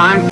time.